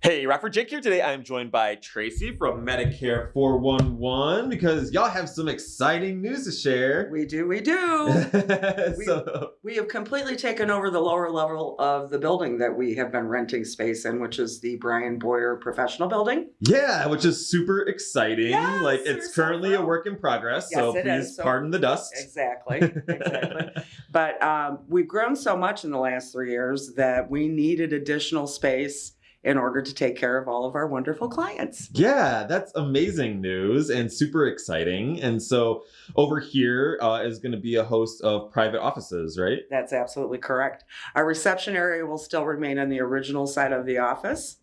Hey, Rockford Jake here. Today I'm joined by Tracy from Medicare 411 because y'all have some exciting news to share. We do, we do. so, we have completely taken over the lower level of the building that we have been renting space in, which is the Brian Boyer Professional Building. yeah, which is super exciting. Yes, like it's so currently a work in progress, so Yes, it please is. So- pardon the dust. Exactly, exactly. but um, we've grown so much in the last three years that we needed additional space in order to take care of all of our wonderful clients. Yeah, that's amazing news and super exciting. And so over here uh, is going to be a host of private offices, right? That's absolutely correct. Our reception area will still remain on the original side of the office.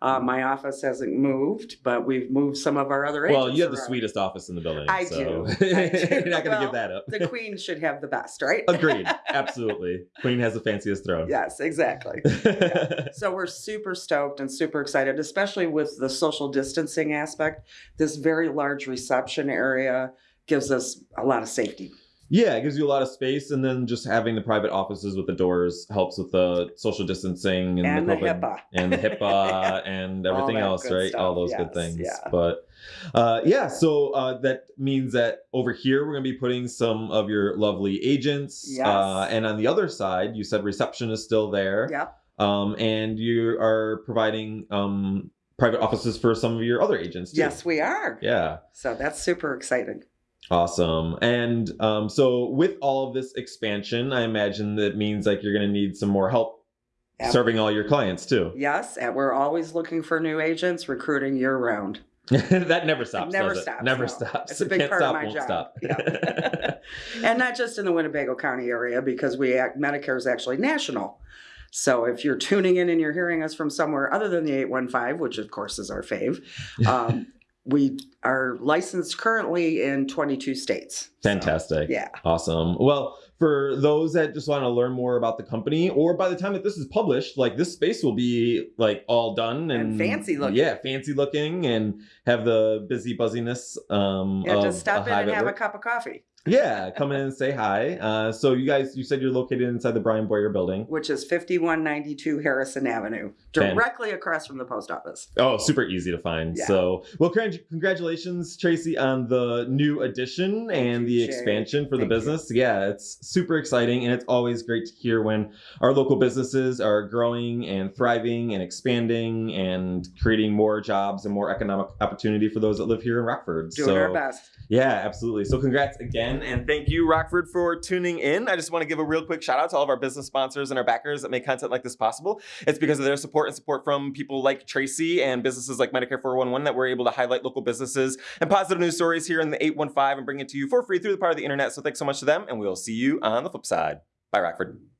Uh, my office hasn't moved, but we've moved some of our other. Well, you have the around. sweetest office in the building. I so do. I do. You're not going to Well, give that up. The queen should have the best, right? Agreed. Absolutely. Queen has the fanciest throne. yes, exactly. So we're super stoked and super excited, especially with the social distancing aspect. This very large reception area gives us a lot of safety. Yeah, it gives you a lot of space, and then just having the private offices with the doors helps with the social distancing and, And the, the HIPAA. and the HIPAA and everything else, right? stuff. All those good things. yeah. But uh, yeah, so uh, that means that over here we're going to be putting some of your lovely agents, Yes. uh, and on the other side, you said reception is still there. Yep. um, and you are providing um, private offices for some of your other agents too. Yes, we are. Yeah. So that's super exciting. Awesome. And um, so with all of this expansion, I imagine that means like you're going to need some more help serving all your clients too. Yes, and we're always looking for new agents, recruiting year round. that never stops. never does it? stops, Never no. stops. It's a big Can't part of my won't job. stop. Yeah. And not just in the Winnebago County area, because we act, Medicare is actually national. So if you're tuning in and you're hearing us from somewhere other than the 815, which of course is our fave, um, we are licensed currently in 22 states. So, Fantastic. yeah. Awesome. Well, for those that just want to learn more about the company, or by the time that this is published, like this space will be like all done and, And fancy looking. Yeah, fancy looking, and have the busy buzziness. Um, Yeah, just stop in and have a cup of coffee, Yeah, come in and say hi. Uh, so you guys, you said you're located inside the Brian Boyer building. which is 5192 Harrison Avenue, Fan- directly across from the post office. Oh, super easy to find. Yeah. So, well, congratulations, Tracy, on the new addition Thank and you, the Jake. expansion for Thank the you. business. Yeah, it's super exciting, and it's always great to hear when our local businesses are growing and thriving and expanding and creating more jobs and more economic opportunity for those that live here in Rockford. Doing so, our best. Yeah, absolutely. So congrats again. And thank you, Rockford, for tuning in. I just want to give a real quick shout out to all of our business sponsors and our backers that make content like this possible. It's because of their support and support from people like Tracy and businesses like Medicare 411 that we're able to highlight local businesses and positive news stories here in the 815 and bring it to you for free through the power of the internet. So thanks so much to them, and we'll see you on the flip side. Bye, Rockford.